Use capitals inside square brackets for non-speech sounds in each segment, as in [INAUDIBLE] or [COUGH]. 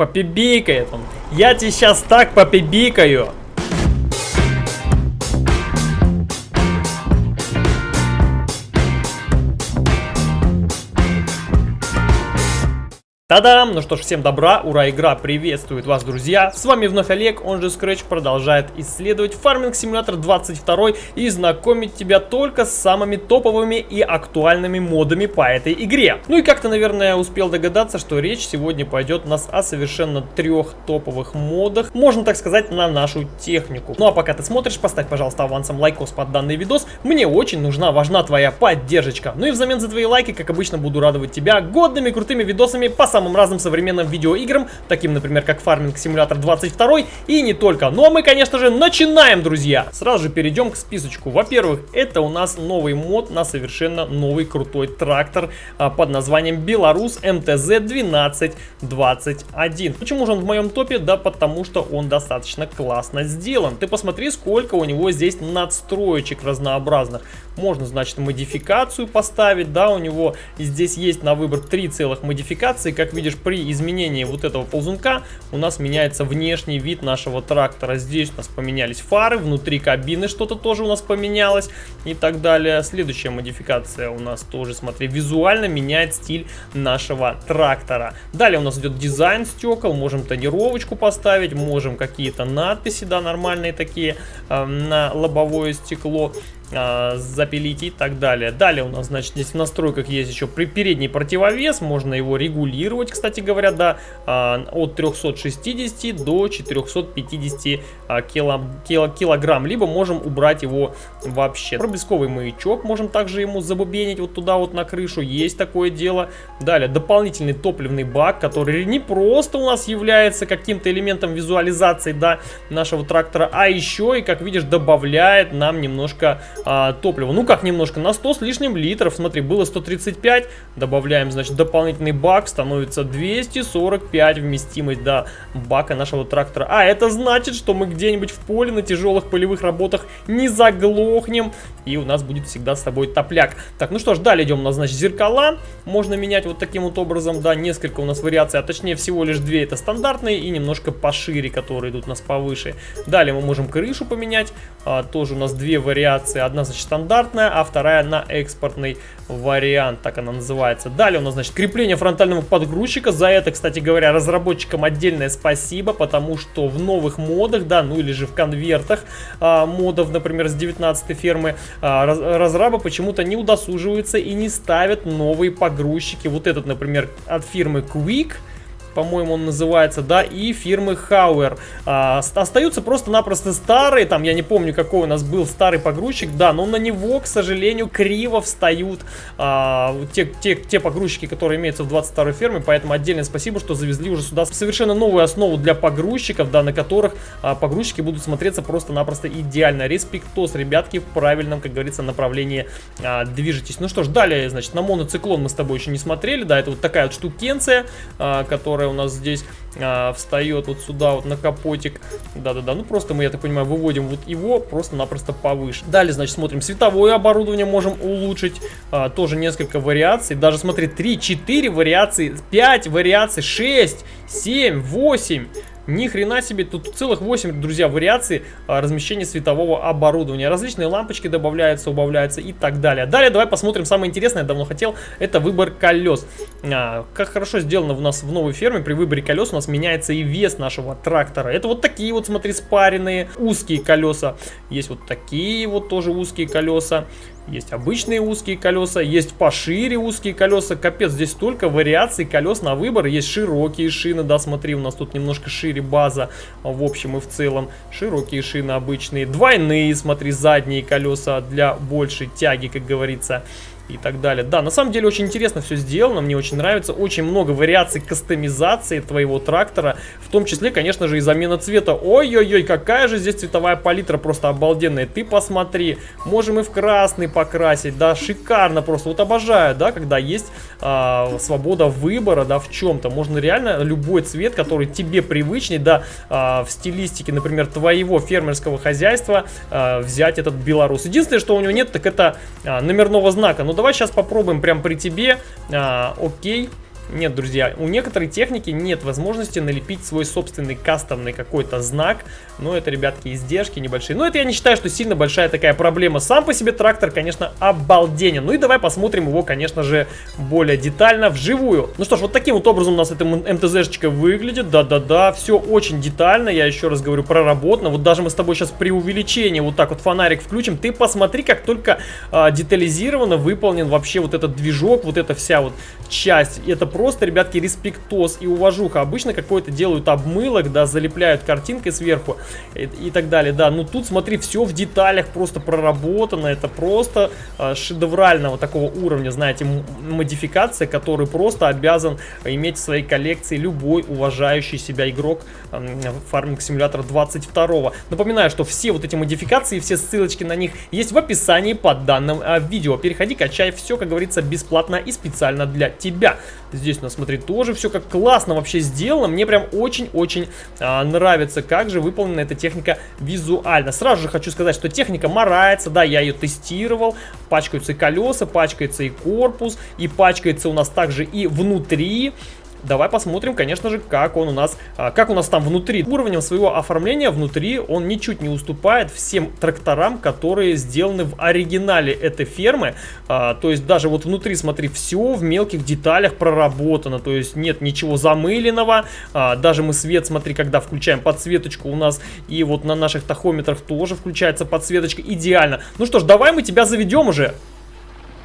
попибикает он. Я тебе сейчас так попибикаю. Та-дам! Ну что ж, всем добра, ура, игра приветствует вас, друзья! С вами вновь Олег, он же Scratch, продолжает исследовать Farming Simulator 22 и знакомить тебя только с самыми топовыми и актуальными модами по этой игре. Ну и как то наверное, успел догадаться, что речь сегодня пойдет нас о совершенно трех топовых модах, можно так сказать, на нашу технику. Ну а пока ты смотришь, поставь, пожалуйста, авансом лайкос под данный видос, мне очень нужна, важна твоя поддержка. Ну и взамен за твои лайки, как обычно, буду радовать тебя годными крутыми видосами по самым разным современным видеоиграм, таким, например, как Farming Simulator 22 и не только. Ну а мы, конечно же, начинаем, друзья! Сразу же перейдем к списочку. Во-первых, это у нас новый мод на совершенно новый крутой трактор а, под названием Беларус МТЗ 1221. Почему же он в моем топе? Да потому что он достаточно классно сделан. Ты посмотри, сколько у него здесь надстроечек разнообразных. Можно, значит, модификацию поставить, да, у него здесь есть на выбор три целых модификации. Как видишь, при изменении вот этого ползунка у нас меняется внешний вид нашего трактора. Здесь у нас поменялись фары, внутри кабины что-то тоже у нас поменялось и так далее. Следующая модификация у нас тоже, смотри, визуально меняет стиль нашего трактора. Далее у нас идет дизайн стекол, можем тонировочку поставить, можем какие-то надписи, да, нормальные такие э, на лобовое стекло э, запилить и так далее. Далее у нас, значит, здесь в настройках есть еще передний противовес, можно его регулировать, кстати говоря, да, э, от 360 до 450 э, кило, кило, килограмм, либо можем убрать его вообще. Проблесковый маячок можем также ему забубенить вот туда вот на крышу, есть такое дело. Далее дополнительный топливный бак, который не просто у нас является каким-то элементом визуализации, да, нашего трактора, а еще и, как видишь, добавляет нам немножко а, топлива. Ну как немножко, на 100 с лишним литров, смотри, было 135, добавляем, значит, дополнительный бак, становится 245 вместимость до бака нашего трактора. А это значит, что мы где-нибудь в поле на тяжелых полевых работах не заглохнем, и у нас будет всегда с тобой топляк. Так, ну что ж, далее идем, у нас, значит, зеркала, можно менять вот таким вот образом, да, несколько у нас вариаций, а точнее всего лишь две это стандартные и немножко пошире, которые идут у нас повыше. Далее мы можем крышу поменять, а, тоже у нас две вариации, одна, значит, стандартная, а вторая на экспортный вариант, так она называется. Далее у нас, значит, крепление фронтального подгрузчика. За это, кстати говоря, разработчикам отдельное спасибо, потому что в новых модах, да, ну или же в конвертах а, модов, например, с 19 фермы, а, раз, разрабы почему-то не удосуживаются и не ставят новые погрузчики. Вот этот, например, от фирмы Quick по-моему, он называется, да, и фирмы Hauer. А, остаются просто-напросто старые, там, я не помню, какой у нас был старый погрузчик, да, но на него, к сожалению, криво встают а, те, те, те погрузчики, которые имеются в 22 ферме, поэтому отдельное спасибо, что завезли уже сюда совершенно новую основу для погрузчиков, да, на которых а, погрузчики будут смотреться просто-напросто идеально. Респектос, ребятки, в правильном, как говорится, направлении а, движетесь. Ну что ж, далее, значит, на моноциклон мы с тобой еще не смотрели, да, это вот такая вот штукенция, а, которая которая у нас здесь а, встает вот сюда вот на капотик. Да-да-да, ну просто мы, я так понимаю, выводим вот его просто-напросто повыше. Далее, значит, смотрим световое оборудование можем улучшить. А, тоже несколько вариаций. Даже, смотри, 3, 4 вариации, 5 вариаций, 6, 7, 8. Ни хрена себе, тут целых 8, друзья, вариаций а, размещения светового оборудования. Различные лампочки добавляются, убавляются и так далее. Далее давай посмотрим самое интересное, я давно хотел, это выбор колес. А, как хорошо сделано у нас в новой ферме, при выборе колес у нас меняется и вес нашего трактора. Это вот такие вот, смотри, спаренные узкие колеса. Есть вот такие вот тоже узкие колеса. Есть обычные узкие колеса, есть пошире узкие колеса. Капец, здесь столько вариаций колес на выбор. Есть широкие шины, да, смотри, у нас тут немножко шире база в общем и в целом. Широкие шины обычные. Двойные, смотри, задние колеса для большей тяги, как говорится и так далее. Да, на самом деле очень интересно все сделано, мне очень нравится. Очень много вариаций кастомизации твоего трактора, в том числе, конечно же, и замена цвета. Ой-ой-ой, какая же здесь цветовая палитра просто обалденная. Ты посмотри, можем и в красный покрасить, да, шикарно просто. Вот обожаю, да, когда есть а, свобода выбора, да, в чем-то. Можно реально любой цвет, который тебе привычней, да, а, в стилистике, например, твоего фермерского хозяйства а, взять этот белорус. Единственное, что у него нет, так это а, номерного знака. Ну, давай сейчас попробуем прям при тебе. А, окей. Нет, друзья, у некоторой техники нет возможности налепить свой собственный кастомный какой-то знак. Но это, ребятки, издержки небольшие. Но это я не считаю, что сильно большая такая проблема. Сам по себе трактор, конечно, обалденен. Ну и давай посмотрим его, конечно же, более детально вживую. Ну что ж, вот таким вот образом у нас эта МТЗшечка выглядит. Да-да-да, все очень детально. Я еще раз говорю, проработано. Вот даже мы с тобой сейчас при увеличении вот так вот фонарик включим. Ты посмотри, как только а, детализированно выполнен вообще вот этот движок, вот эта вся вот часть. Это просто, ребятки, респектоз и уважуха. Обычно какое-то делают обмылок, да, залепляют картинкой сверху и, и так далее, да. Ну тут, смотри, все в деталях просто проработано. Это просто э, шедеврального такого уровня, знаете, модификация, который просто обязан иметь в своей коллекции любой уважающий себя игрок э, Farming Simulator 22. Напоминаю, что все вот эти модификации, все ссылочки на них есть в описании под данным э, видео. Переходи, качай все, как говорится, бесплатно и специально для тебя. Здесь у нас, смотри, тоже все как классно вообще сделано. Мне прям очень-очень а, нравится, как же выполнена эта техника визуально. Сразу же хочу сказать, что техника морается, да, я ее тестировал. Пачкаются и колеса, пачкается и корпус, и пачкается у нас также и внутри. Давай посмотрим, конечно же, как он у нас, а, как у нас там внутри. Уровнем своего оформления внутри он ничуть не уступает всем тракторам, которые сделаны в оригинале этой фермы. А, то есть даже вот внутри, смотри, все в мелких деталях проработано. То есть нет ничего замыленного. А, даже мы свет, смотри, когда включаем подсветочку у нас и вот на наших тахометрах тоже включается подсветочка идеально. Ну что ж, давай мы тебя заведем уже.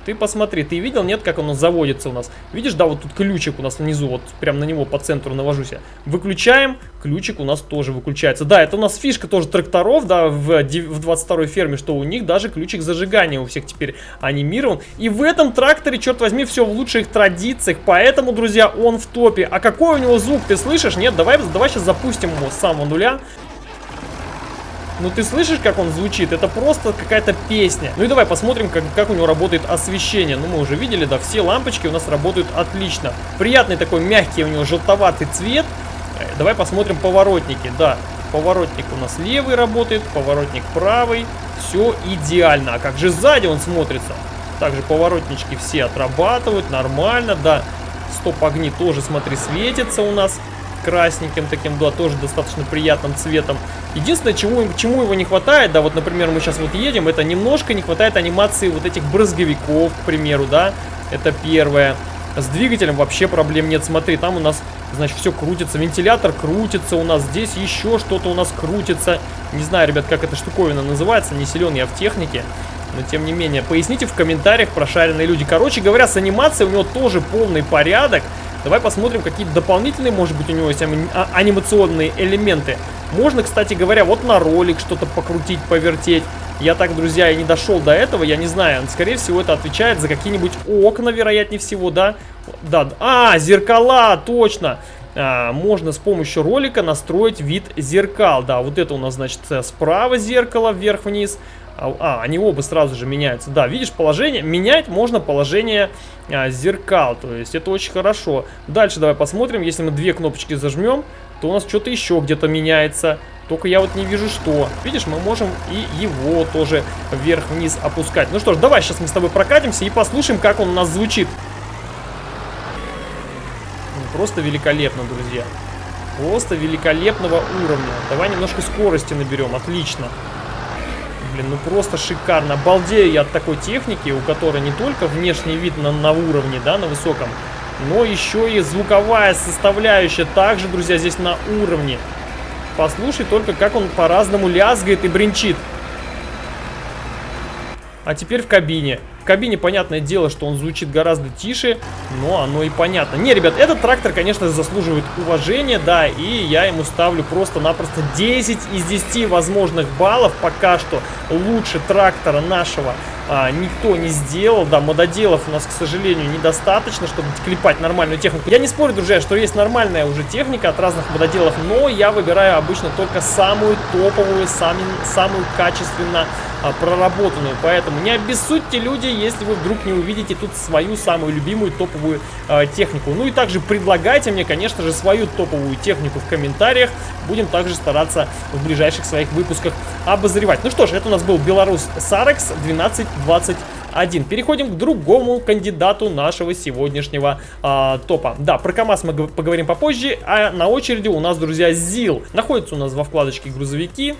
Ты посмотри, ты видел, нет, как оно заводится у нас? Видишь, да, вот тут ключик у нас внизу, вот прям на него по центру навожусь я. Выключаем, ключик у нас тоже выключается. Да, это у нас фишка тоже тракторов, да, в, в 22 ферме, что у них даже ключик зажигания у всех теперь анимирован. И в этом тракторе, черт возьми, все в лучших традициях, поэтому, друзья, он в топе. А какой у него звук, ты слышишь? Нет, давай, давай сейчас запустим его с самого нуля. Ну ты слышишь, как он звучит? Это просто какая-то песня. Ну и давай посмотрим, как, как у него работает освещение. Ну мы уже видели, да, все лампочки у нас работают отлично. Приятный такой мягкий у него желтоватый цвет. Э, давай посмотрим поворотники, да. Поворотник у нас левый работает, поворотник правый. Все идеально. А как же сзади он смотрится? Также поворотнички все отрабатывают, нормально, да. Стоп-огни тоже, смотри, светятся у нас красненьким таким, да, тоже достаточно приятным цветом. Единственное, чему, чему его не хватает, да, вот, например, мы сейчас вот едем, это немножко не хватает анимации вот этих брызговиков, к примеру, да, это первое. С двигателем вообще проблем нет, смотри, там у нас, значит, все крутится, вентилятор крутится у нас, здесь еще что-то у нас крутится. Не знаю, ребят, как эта штуковина называется, не силен я в технике. Но тем не менее, поясните в комментариях, прошаренные люди. Короче говоря, с анимацией у него тоже полный порядок. Давай посмотрим, какие дополнительные, может быть, у него есть а, анимационные элементы. Можно, кстати говоря, вот на ролик что-то покрутить, повертеть. Я так, друзья, и не дошел до этого, я не знаю. Скорее всего, это отвечает за какие-нибудь окна, вероятнее всего, да? Да, а, зеркала, точно! А, можно с помощью ролика настроить вид зеркал. Да, вот это у нас, значит, справа зеркало, вверх-вниз. А, а, они оба сразу же меняются. Да, видишь, положение, менять можно положение а, зеркал, то есть это очень хорошо. Дальше давай посмотрим, если мы две кнопочки зажмем, то у нас что-то еще где-то меняется. Только я вот не вижу, что. Видишь, мы можем и его тоже вверх-вниз опускать. Ну что ж, давай сейчас мы с тобой прокатимся и послушаем, как он у нас звучит. Ну, просто великолепно, друзья. Просто великолепного уровня. Давай немножко скорости наберем, отлично блин, ну просто шикарно. Балдею я от такой техники, у которой не только внешний вид на, на уровне, да, на высоком, но еще и звуковая составляющая также, друзья, здесь на уровне. Послушай только, как он по-разному лязгает и бренчит. А теперь в кабине. В кабине, понятное дело, что он звучит гораздо тише, но оно и понятно. Не, ребят, этот трактор, конечно, заслуживает уважения, да, и я ему ставлю просто-напросто 10 из 10 возможных баллов. Пока что лучше трактора нашего а, никто не сделал. Да, мододелов у нас, к сожалению, недостаточно, чтобы клепать нормальную технику. Я не спорю, друзья, что есть нормальная уже техника от разных мододелов, но я выбираю обычно только самую топовую, сами, самую качественно а, проработанную. Поэтому не обессудьте, люди, если вы вдруг не увидите тут свою самую любимую топовую а, технику. Ну и также предлагайте мне, конечно же, свою топовую технику в комментариях. Будем также стараться в ближайших своих выпусках обозревать. Ну что ж, это у нас был Беларусь Сарекс 1220 1. Переходим к другому кандидату нашего сегодняшнего а, топа. Да, про КАМАЗ мы поговорим попозже, а на очереди у нас, друзья, ЗИЛ. Находится у нас во вкладочке грузовики.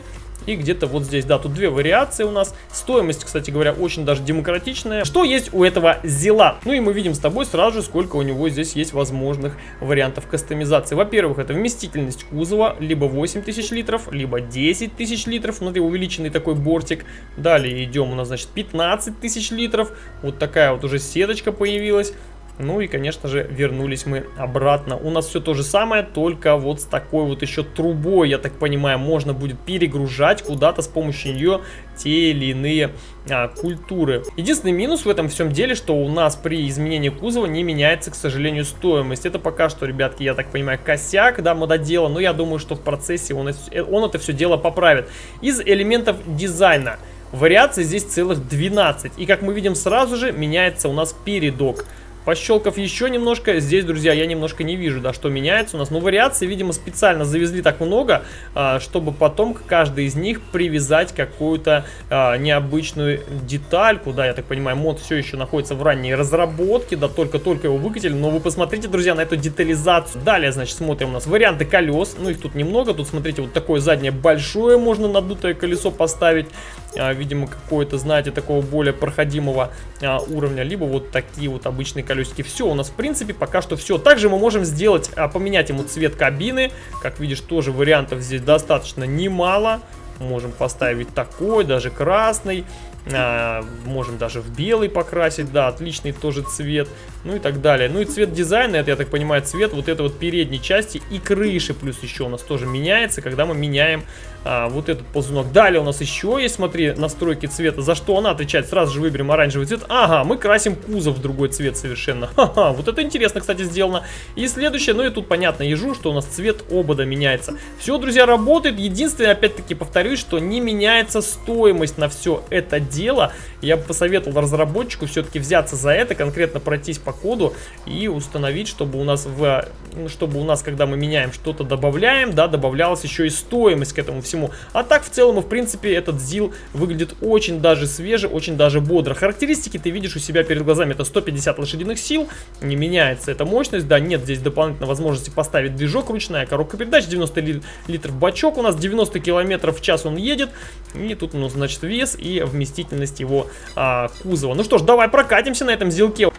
И где-то вот здесь, да, тут две вариации у нас. Стоимость, кстати говоря, очень даже демократичная. Что есть у этого Зила? Ну и мы видим с тобой сразу же, сколько у него здесь есть возможных вариантов кастомизации. Во-первых, это вместительность кузова, либо 8000 литров, либо 10 тысяч литров. Смотри, увеличенный такой бортик. Далее идем, у нас, значит, 15 тысяч литров. Вот такая вот уже сеточка появилась. Ну и, конечно же, вернулись мы обратно. У нас все то же самое, только вот с такой вот еще трубой, я так понимаю, можно будет перегружать куда-то с помощью нее те или иные а, культуры. Единственный минус в этом всем деле, что у нас при изменении кузова не меняется, к сожалению, стоимость. Это пока что, ребятки, я так понимаю, косяк, да, мододела, но я думаю, что в процессе он, он это все дело поправит. Из элементов дизайна вариаций здесь целых 12. И как мы видим сразу же, меняется у нас передок. Пощелкав еще немножко, здесь, друзья, я немножко не вижу, да, что меняется у нас. Но вариаций, видимо, специально завезли так много, а, чтобы потом к каждой из них привязать какую-то а, необычную детальку, да, я так понимаю, мод все еще находится в ранней разработке, да, только-только его выкатили, но вы посмотрите, друзья, на эту детализацию. Далее, значит, смотрим у нас варианты колес, ну их тут немного, тут, смотрите, вот такое заднее большое можно надутое колесо поставить, видимо, какое-то, знаете, такого более проходимого а, уровня, либо вот такие вот обычные колесики. Все, у нас, в принципе, пока что все. Также мы можем сделать, а, поменять ему цвет кабины. Как видишь, тоже вариантов здесь достаточно немало. Можем поставить такой, даже красный. А, можем даже в белый покрасить, да, отличный тоже цвет, ну и так далее. Ну и цвет дизайна, это, я так понимаю, цвет вот этой вот передней части и крыши, плюс еще у нас тоже меняется, когда мы меняем а, вот этот ползунок. Далее у нас еще есть, смотри, настройки цвета, за что она отвечает, сразу же выберем оранжевый цвет. Ага, мы красим кузов в другой цвет совершенно. [LAUGHS] Ха-ха, вот это интересно, кстати, сделано. И следующее, ну и тут понятно, ежу, что у нас цвет обода меняется. Все, друзья, работает. Единственное, опять-таки повторюсь, что не меняется стоимость на все это дело. Я бы посоветовал разработчику все-таки взяться за это, конкретно пройтись по коду и установить, чтобы у нас, в, ну, чтобы у нас когда мы меняем что-то, добавляем, да, добавлялась еще и стоимость к этому всему. А так, в целом, в принципе, этот ЗИЛ выглядит очень даже свеже, очень даже бодро. Характеристики ты видишь у себя перед глазами. Это 150 лошадиных сил, не меняется эта мощность, да, нет здесь дополнительной возможности поставить движок ручная, коробка передач, 90 ли, литров бачок, у нас 90 километров в час он едет, и тут у значит, вес и вместительность его а, кузова. Ну что ж, давай прокатимся на этом зилке.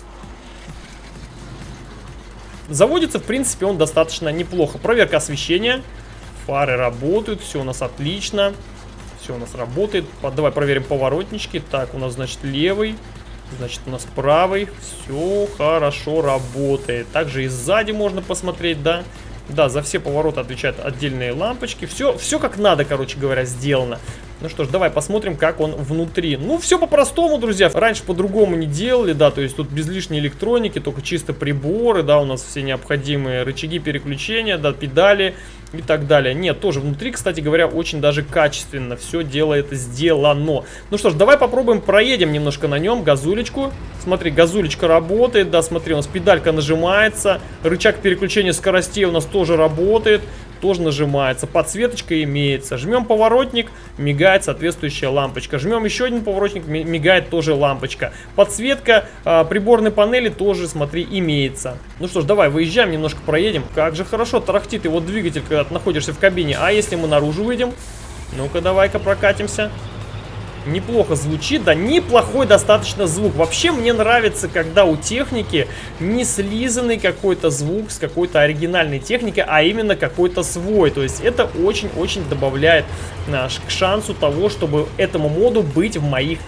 Заводится, в принципе, он достаточно неплохо. Проверка освещения. Фары работают, все у нас отлично. Все у нас работает. Давай проверим поворотнички. Так, у нас, значит, левый. Значит, у нас правый. Все хорошо работает. Также и сзади можно посмотреть, да. Да, за все повороты отвечают отдельные лампочки. Все, все как надо, короче говоря, сделано. Ну что ж, давай посмотрим, как он внутри. Ну, все по-простому, друзья. Раньше по-другому не делали, да, то есть тут без лишней электроники, только чисто приборы, да, у нас все необходимые рычаги переключения, да, педали и так далее. Нет, тоже внутри, кстати говоря, очень даже качественно все дело это сделано. Ну что ж, давай попробуем, проедем немножко на нем, газулечку. Смотри, газулечка работает, да, смотри, у нас педалька нажимается, рычаг переключения скоростей у нас тоже работает тоже нажимается. Подсветочка имеется. Жмем поворотник, мигает соответствующая лампочка. Жмем еще один поворотник, мигает тоже лампочка. Подсветка э, приборной панели тоже, смотри, имеется. Ну что ж, давай выезжаем, немножко проедем. Как же хорошо тарахтит его двигатель, когда ты находишься в кабине. А если мы наружу выйдем? Ну-ка, давай-ка прокатимся неплохо звучит, да, неплохой достаточно звук. Вообще мне нравится, когда у техники не слизанный какой-то звук с какой-то оригинальной техникой, а именно какой-то свой. То есть это очень-очень добавляет наш к шансу того, чтобы этому моду быть в моих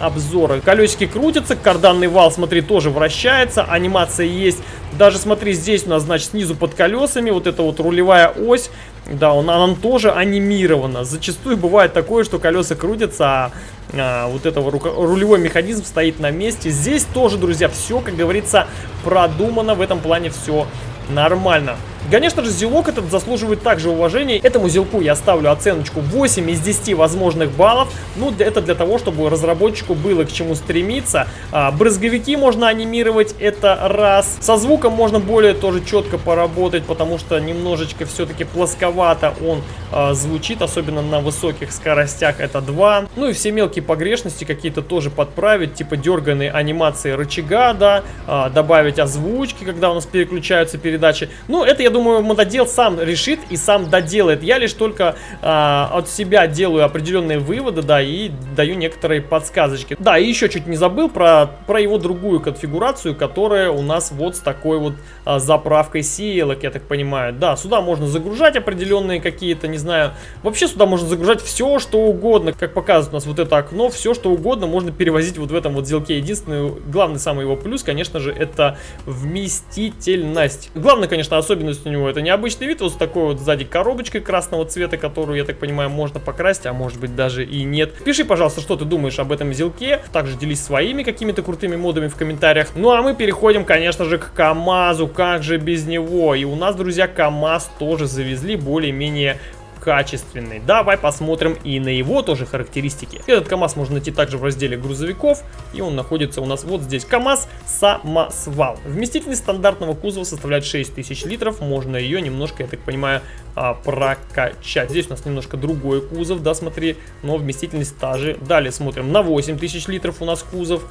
обзорах. Колесики крутятся, карданный вал, смотри, тоже вращается, анимация есть. Даже смотри, здесь у нас, значит, снизу под колесами вот эта вот рулевая ось да, он, он тоже анимирована. Зачастую бывает такое, что колеса крутятся, а, а вот этого рулевой механизм стоит на месте. Здесь тоже, друзья, все, как говорится, продумано. В этом плане все нормально. Конечно же, зелок этот заслуживает также уважения. Этому зелку я ставлю оценочку 8 из 10 возможных баллов. Ну, это для того, чтобы разработчику было к чему стремиться. А, брызговики можно анимировать, это раз. Со звуком можно более тоже четко поработать, потому что немножечко все-таки плосковато он а, звучит, особенно на высоких скоростях, это два. Ну и все мелкие погрешности какие-то тоже подправить, типа дерганные анимации рычага, да, а, добавить озвучки, когда у нас переключаются передачи. Ну, это, я думаю, мододел сам решит и сам доделает. Я лишь только а, от себя делаю определенные выводы, да, и даю некоторые подсказочки. Да, и еще чуть не забыл про, про его другую конфигурацию, которая у нас вот с такой вот а, заправкой сеялок, я так понимаю. Да, сюда можно загружать определенные какие-то, не знаю, вообще сюда можно загружать все, что угодно. Как показывает у нас вот это окно, все, что угодно можно перевозить вот в этом вот зелке. Единственный, главный самый его плюс, конечно же, это вместительность. Главное, конечно, особенность у него это необычный вид, вот с такой вот сзади коробочкой красного цвета, которую, я так понимаю, можно покрасить, а может быть даже и нет. Пиши, пожалуйста, что ты думаешь об этом зелке, также делись своими какими-то крутыми модами в комментариях. Ну а мы переходим, конечно же, к КамАЗу, как же без него. И у нас, друзья, КамАЗ тоже завезли более-менее качественный. Давай посмотрим и на его тоже характеристики. Этот КАМАЗ можно найти также в разделе грузовиков, и он находится у нас вот здесь. КАМАЗ самосвал. Вместительность стандартного кузова составляет 6000 литров, можно ее немножко, я так понимаю, а, прокачать. Здесь у нас немножко другой кузов, да, смотри, но вместительность та же. Далее смотрим, на 8000 литров у нас кузов.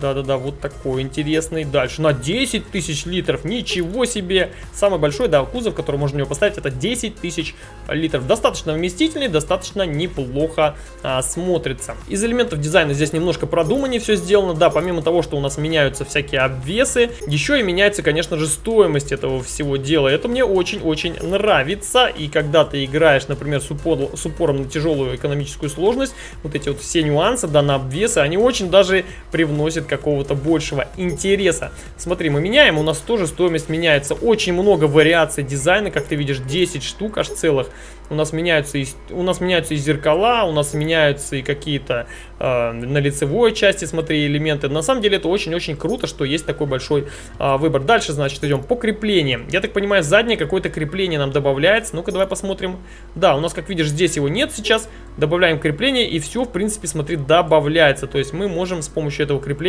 Да-да-да, вот такой интересный. Дальше на 10 тысяч литров. Ничего себе. Самый большой, да, кузов, который можно на него поставить, это 10 тысяч литров. Достаточно вместительный, достаточно неплохо а, смотрится. Из элементов дизайна здесь немножко продуманнее все сделано. Да, помимо того, что у нас меняются всякие обвесы, еще и меняется, конечно же, стоимость этого всего дела. Это мне очень-очень нравится. И когда ты играешь, например, с, упор, с упором на тяжелую экономическую сложность, вот эти вот все нюансы, да, на обвесы, они очень даже привносят приносит какого-то большего интереса. Смотри, мы меняем, у нас тоже стоимость меняется. Очень много вариаций дизайна, как ты видишь, 10 штук аж целых. У нас меняются и, у нас меняются и зеркала, у нас меняются и какие-то э, на лицевой части, смотри, элементы. На самом деле это очень-очень круто, что есть такой большой э, выбор. Дальше, значит, идем по креплениям. Я так понимаю, заднее какое-то крепление нам добавляется. Ну-ка, давай посмотрим. Да, у нас, как видишь, здесь его нет сейчас. Добавляем крепление и все, в принципе, смотри, добавляется. То есть мы можем с помощью этого крепления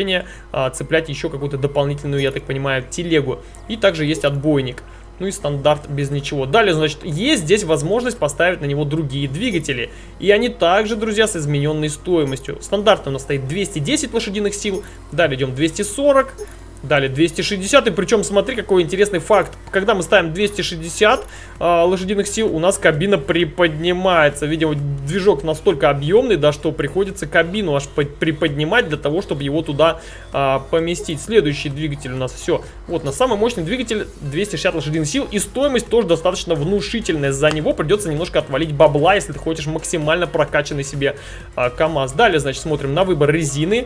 э, цеплять еще какую-то дополнительную, я так понимаю, телегу. И также есть отбойник ну и стандарт без ничего. Далее, значит, есть здесь возможность поставить на него другие двигатели. И они также, друзья, с измененной стоимостью. Стандартно у нас стоит 210 лошадиных сил, далее идем 240, Далее 260, и причем смотри, какой интересный факт. Когда мы ставим 260 э, а, лошадиных сил, у нас кабина приподнимается. Видимо, движок настолько объемный, да, что приходится кабину аж приподнимать для того, чтобы его туда э, поместить. Следующий двигатель у нас все. Вот, на самый мощный двигатель 260 лошадиных сил, и стоимость тоже достаточно внушительная. За него придется немножко отвалить бабла, если ты хочешь максимально прокачанный себе э, КАМАЗ. Далее, значит, смотрим на выбор резины.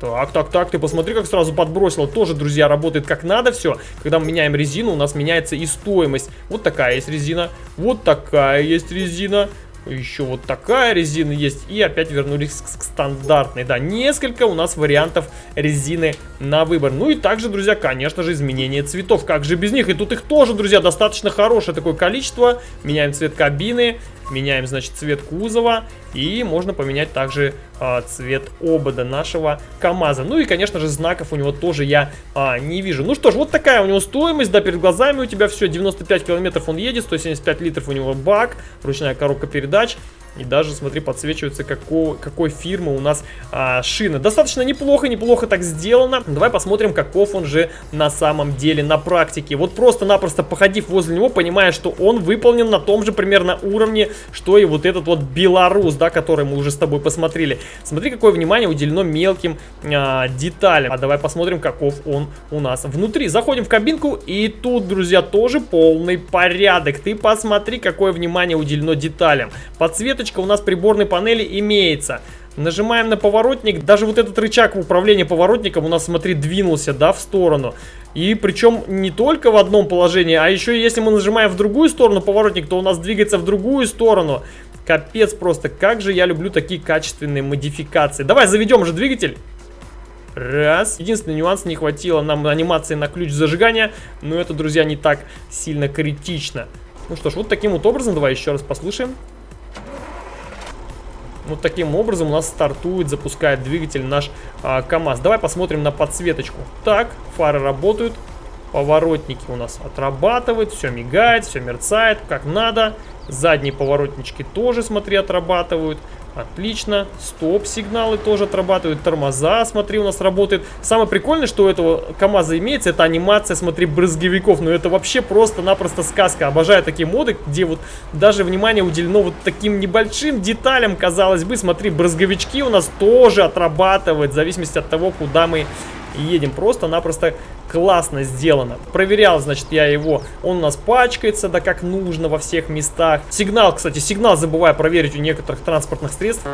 Так, так, так, ты посмотри, как сразу подбросило. Тоже, друзья, работает как надо все. Когда мы меняем резину, у нас меняется и стоимость. Вот такая есть резина, вот такая есть резина. Еще вот такая резина есть. И опять вернулись к, к стандартной. Да, несколько у нас вариантов резины на выбор. Ну и также, друзья, конечно же, изменение цветов. Как же без них? И тут их тоже, друзья, достаточно хорошее такое количество. Меняем цвет кабины. Меняем, значит, цвет кузова. И можно поменять также а, цвет обода нашего КамАЗа. Ну и, конечно же, знаков у него тоже я а, не вижу. Ну что ж, вот такая у него стоимость. Да, перед глазами у тебя все. 95 километров он едет, 175 литров у него бак, ручная коробка передач. И даже, смотри, подсвечивается, какой, какой фирмы у нас а, шина. Достаточно неплохо, неплохо так сделано. Давай посмотрим, каков он же на самом деле на практике. Вот просто-напросто походив возле него, понимая, что он выполнен на том же примерно уровне, что и вот этот вот белорус, да, который мы уже с тобой посмотрели. Смотри, какое внимание уделено мелким а, деталям. А давай посмотрим, каков он у нас внутри. Заходим в кабинку, и тут, друзья, тоже полный порядок. Ты посмотри, какое внимание уделено деталям. Подсветочка кнопочка у нас приборной панели имеется. Нажимаем на поворотник, даже вот этот рычаг управления поворотником у нас, смотри, двинулся, да, в сторону. И причем не только в одном положении, а еще если мы нажимаем в другую сторону поворотник, то у нас двигается в другую сторону. Капец просто, как же я люблю такие качественные модификации. Давай заведем же двигатель. Раз. Единственный нюанс, не хватило нам анимации на ключ зажигания, но это, друзья, не так сильно критично. Ну что ж, вот таким вот образом, давай еще раз послушаем. Вот таким образом у нас стартует, запускает двигатель наш а, КАМАЗ. Давай посмотрим на подсветочку. Так, фары работают, поворотники у нас отрабатывают, все мигает, все мерцает, как надо. Задние поворотнички тоже, смотри, отрабатывают. Отлично. Стоп-сигналы тоже отрабатывают. Тормоза, смотри, у нас работает. Самое прикольное, что у этого КамАЗа имеется, это анимация, смотри, брызговиков. Ну, это вообще просто-напросто сказка. Обожаю такие моды, где вот даже внимание уделено вот таким небольшим деталям, казалось бы. Смотри, брызговички у нас тоже отрабатывают, в зависимости от того, куда мы едем. Просто-напросто классно сделано. Проверял, значит, я его. Он у нас пачкается, да как нужно во всех местах. Сигнал, кстати, сигнал забываю проверить у некоторых транспортных средств.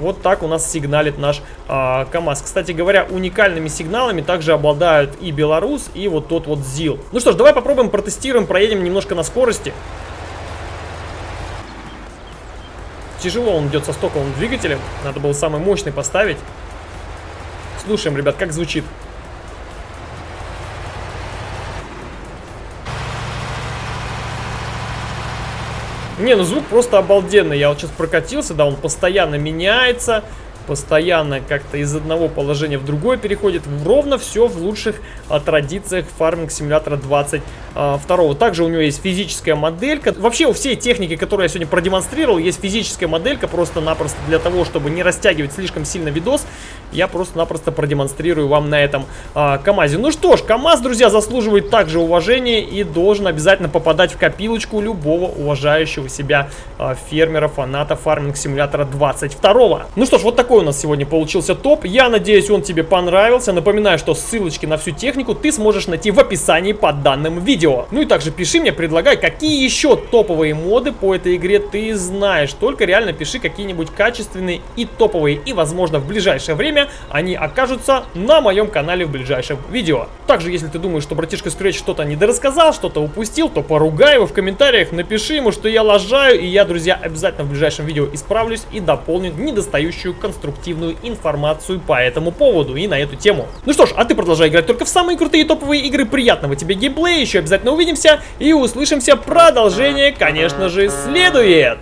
Вот так у нас сигналит наш а, КАМАЗ. Кстати говоря, уникальными сигналами также обладают и Беларус, и вот тот вот ЗИЛ. Ну что ж, давай попробуем, протестируем, проедем немножко на скорости. Тяжело он идет со стоковым двигателем. Надо было самый мощный поставить. Слушаем, ребят, как звучит. Не, ну звук просто обалденный. Я вот сейчас прокатился, да, он постоянно меняется постоянно как-то из одного положения в другое переходит. Ровно все в лучших а, традициях фарминг симулятора 22. А, Также у него есть физическая моделька. Вообще у всей техники, которую я сегодня продемонстрировал, есть физическая моделька просто-напросто для того, чтобы не растягивать слишком сильно видос. Я просто-напросто продемонстрирую вам на этом а, КамАЗе. Ну что ж, КамАЗ, друзья, заслуживает также уважения и должен обязательно попадать в копилочку любого уважающего себя а, фермера, фаната фарминг симулятора 22. Ну что ж, вот такой у нас сегодня получился топ. Я надеюсь, он тебе понравился. Напоминаю, что ссылочки на всю технику ты сможешь найти в описании под данным видео. Ну и также пиши мне, предлагай, какие еще топовые моды по этой игре ты знаешь. Только реально пиши какие-нибудь качественные и топовые. И, возможно, в ближайшее время они окажутся на моем канале в ближайшем видео. Также, если ты думаешь, что братишка Scratch что-то недорассказал, что-то упустил, то поругай его в комментариях, напиши ему, что я лажаю, и я, друзья, обязательно в ближайшем видео исправлюсь и дополню недостающую конструктивную информацию по этому поводу и на эту тему. Ну что ж, а ты продолжай играть только в самые крутые топовые игры. Приятного тебе геймплея, еще обязательно увидимся и услышимся. Продолжение, конечно же, следует.